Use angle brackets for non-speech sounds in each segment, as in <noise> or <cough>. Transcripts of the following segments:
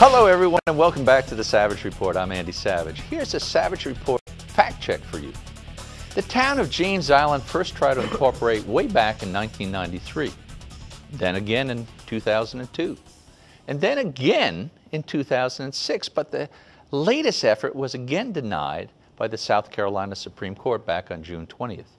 Hello, everyone, and welcome back to the Savage Report. I'm Andy Savage. Here's a Savage Report fact check for you. The town of James Island first tried to incorporate way back in 1993, then again in 2002, and then again in 2006. But the latest effort was again denied by the South Carolina Supreme Court back on June 20th.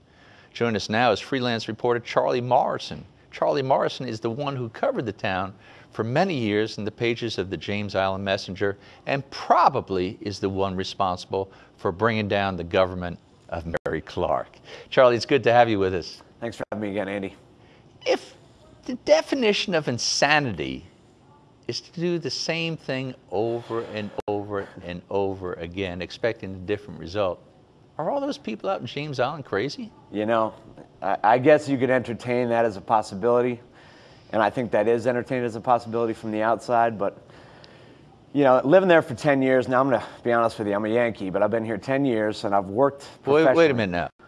Join us now is freelance reporter Charlie Morrison. Charlie Morrison is the one who covered the town for many years in the pages of the James Island Messenger and probably is the one responsible for bringing down the government of Mary Clark. Charlie, it's good to have you with us. Thanks for having me again, Andy. If the definition of insanity is to do the same thing over and over and over again, expecting a different result, are all those people out in James Island crazy? You know, I, I guess you could entertain that as a possibility and I think that is entertained as a possibility from the outside. But you know, living there for 10 years, now I'm going to be honest with you, I'm a Yankee, but I've been here 10 years and I've worked. Wait, wait a minute now.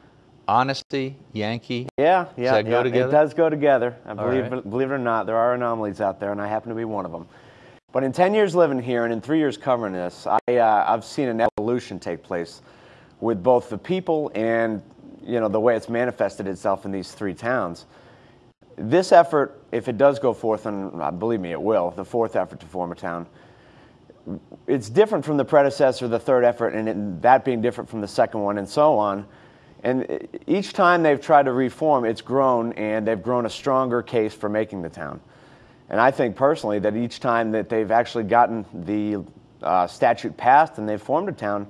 Honesty, Yankee. Yeah, yeah, does that yeah. go together? It does go together. I believe, right. believe it or not, there are anomalies out there, and I happen to be one of them. But in 10 years living here and in three years covering this, I, uh, I've seen an evolution take place with both the people and you know the way it's manifested itself in these three towns. This effort, if it does go forth, and uh, believe me, it will, the fourth effort to form a town, it's different from the predecessor, the third effort, and it, that being different from the second one, and so on. And each time they've tried to reform, it's grown, and they've grown a stronger case for making the town. And I think personally that each time that they've actually gotten the uh, statute passed and they've formed a town,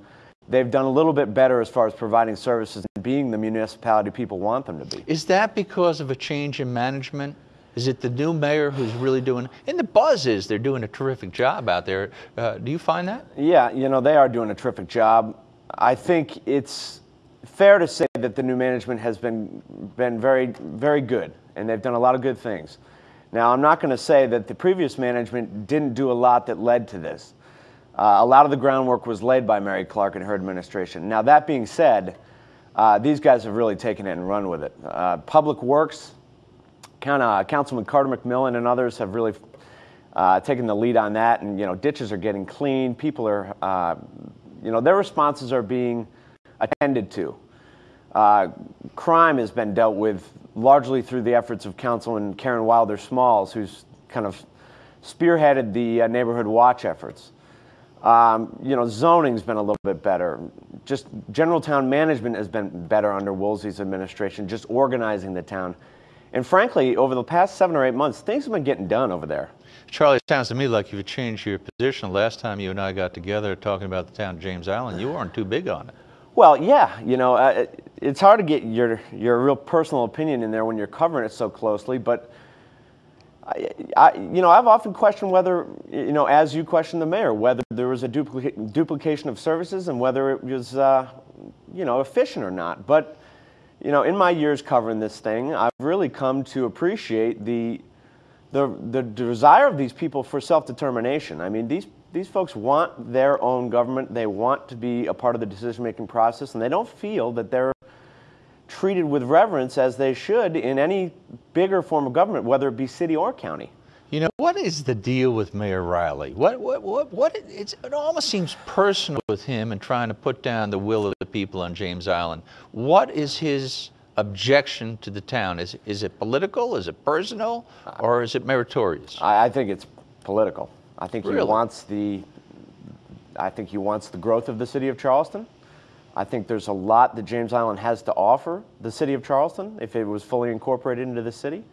they've done a little bit better as far as providing services and being the municipality people want them to be. Is that because of a change in management? Is it the new mayor who's really doing? And the buzz is they're doing a terrific job out there. Uh, do you find that? Yeah, you know they are doing a terrific job. I think it's fair to say that the new management has been been very very good, and they've done a lot of good things. Now, I'm not going to say that the previous management didn't do a lot that led to this. Uh, a lot of the groundwork was laid by Mary Clark and her administration. Now, that being said, uh, these guys have really taken it and run with it. Uh, Public Works, kind of Councilman Carter McMillan and others have really uh, taken the lead on that, and you know, ditches are getting cleaned. People are, uh, you know, their responses are being attended to. Uh, crime has been dealt with largely through the efforts of Councilman Karen Wilder Smalls, who's kind of spearheaded the neighborhood watch efforts. Um, you know, zoning's been a little bit better. Just general town management has been better under Woolsey's administration, just organizing the town. And frankly, over the past seven or eight months, things have been getting done over there. Charlie, it sounds to me like you've changed your position. Last time you and I got together talking about the town of James Island, you weren't too big on it. Well, yeah, you know, uh, it's hard to get your, your real personal opinion in there when you're covering it so closely, but I, you know, I've often questioned whether, you know, as you questioned the mayor, whether there was a duplica- duplication of services and whether it was, uh, you know, efficient or not. But, you know, in my years covering this thing, I've really come to appreciate the, the, the desire of these people for self-determination. I mean, these, these folks want their own government. They want to be a part of the decision-making process, and they don't feel that they're treated with reverence as they should in any bigger form of government, whether it be city or county. You know, what is the deal with Mayor Riley? What, what, what, what it almost seems personal with him and trying to put down the will of the people on James Island. What is his objection to the town? Is, is it political? Is it personal? Or is it meritorious? I, I think it's political. I think really? he wants the, I think he wants the growth of the city of Charleston. I think there's a lot that James Island has to offer the city of Charleston if it was fully incorporated into the city.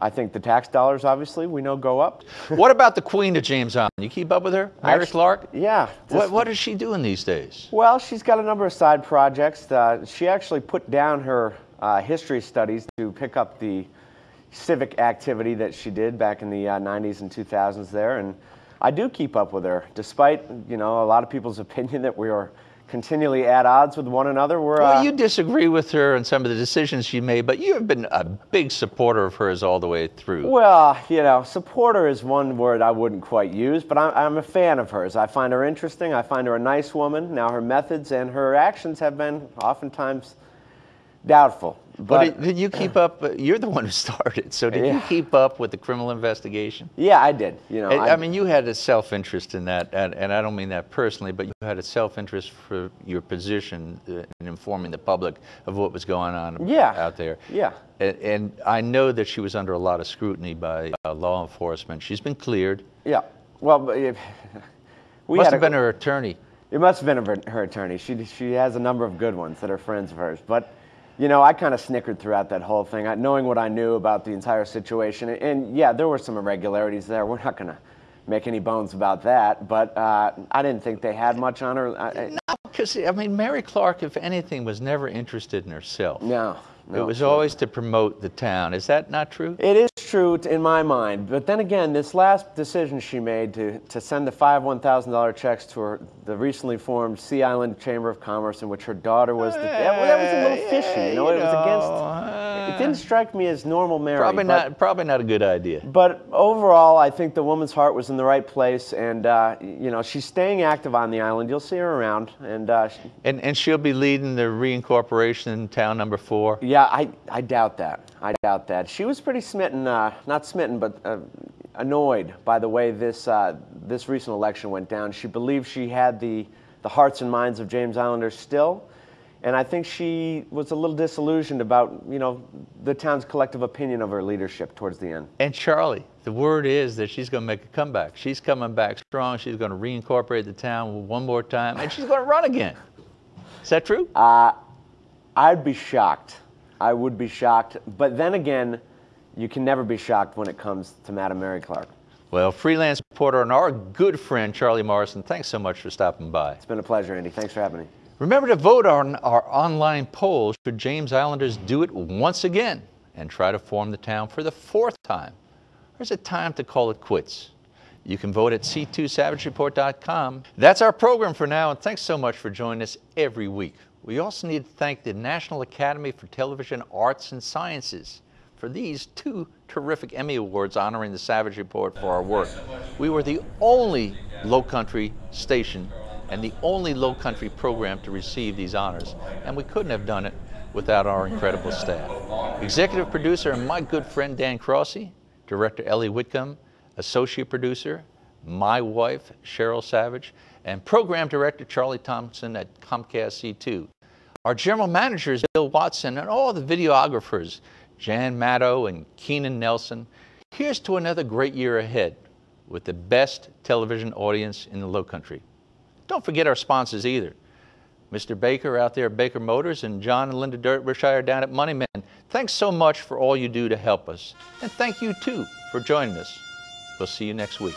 I think the tax dollars, obviously, we know go up. <laughs> what about the Queen of James Island? You keep up with her, Mary Actually, Clark? Yeah. What, what is she doing these days? Well, she's got a number of side projects. Uh, she actually put down her uh, history studies to pick up the civic activity that she did back in the uh, 90s and 2000s there, and I do keep up with her, despite you know a lot of people's opinion that we are continually at odds with one another. We're, well, uh, you disagree with her on some of the decisions she made, but you have been a big supporter of hers all the way through. Well, you know, supporter is one word I wouldn't quite use, but I'm, I'm a fan of hers. I find her interesting. I find her a nice woman. Now, her methods and her actions have been oftentimes doubtful. But, But did you keep up? uh, You're the one who <laughs> started, so did you keep up with the criminal investigation? yeah, I did. You know, I, I mean, you had a self-interest in that, and, and I don't mean that personally, but you had a self-interest for your position uh, in informing the public of what was going on Yeah. out there. Yeah. And, and I know that she was under a lot of scrutiny by uh, law enforcement. She's been cleared. yeah. Well, but we Must have a- been her attorney. It must have been her, her attorney. She, she has a number of good ones that are friends of hers. But, you know, I kind of snickered throughout that whole thing, I, knowing what I knew about the entire situation. And, and yeah, there were some irregularities there. We're not going to make any bones about that. But uh, I didn't think they had much on her. I, Because, I mean, Mary Clark, if anything, was never interested in herself. no. no it was sure. always to promote the town. Is that not true? It is true in my mind, but then again, this last decision she made to, to send the five $1,000 checks to her, the recently formed Sea Island Chamber of Commerce, in which her daughter was the. that, that was a little fishy, you know. It was against. It didn't strike me as normal Mary. Probably but, not. Probably not a good idea. But overall, I think the woman's heart was in the right place, and uh, you know she's staying active on the island. You'll see her around, and uh, she, And and she'll be leading the reincorporation in town number four. Yeah, I, I doubt that. I doubt that. She was pretty smitten, uh, not smitten, but uh, annoyed by the way this, uh, this recent election went down. She believed she had the, the hearts and minds of James Islanders still. And I think she was a little disillusioned about, you know, the town's collective opinion of her leadership towards the end. And Charlie, the word is that she's going to make a comeback. She's coming back strong. She's going to reincorporate the town one more time, and she's going to run again. Is that true? Uh, I'd be shocked. I would be shocked. But then again, you can never be shocked when it comes to Madam Mary Clark. well, freelance reporter and our good friend Charlie Morrison, thanks so much for stopping by. It's been a pleasure, Andy. Thanks for having me. Remember to vote on our online poll should James Islanders do it once again and try to form the town for the fourth time? Or is it time to call it quits? You can vote at c2savagereport.com. That's our program for now, and thanks so much for joining us every week. We also need to thank the National Academy for Television Arts and Sciences for these two terrific Emmy Awards honoring the Savage Report for our work. We were the only low country station and the only low country program to receive these honors, and we couldn't have done it without our incredible staff. Executive producer and my good friend Dan Crossy, director Ellie Whitcomb, associate producer, my wife Cheryl Savage, and program director Charlie Thompson at Comcast C2. Our general manager is Bill Watson, and all the videographers, Jan Maddow and Keenan Nelson. Here's to another great year ahead with the best television audience in the Low Country. Don't forget our sponsors either. Mr. Baker out there at Baker Motors and John and Linda Derbyshire down at Moneyman. Thanks so much for all you do to help us. And thank you too for joining us. We'll see you next week.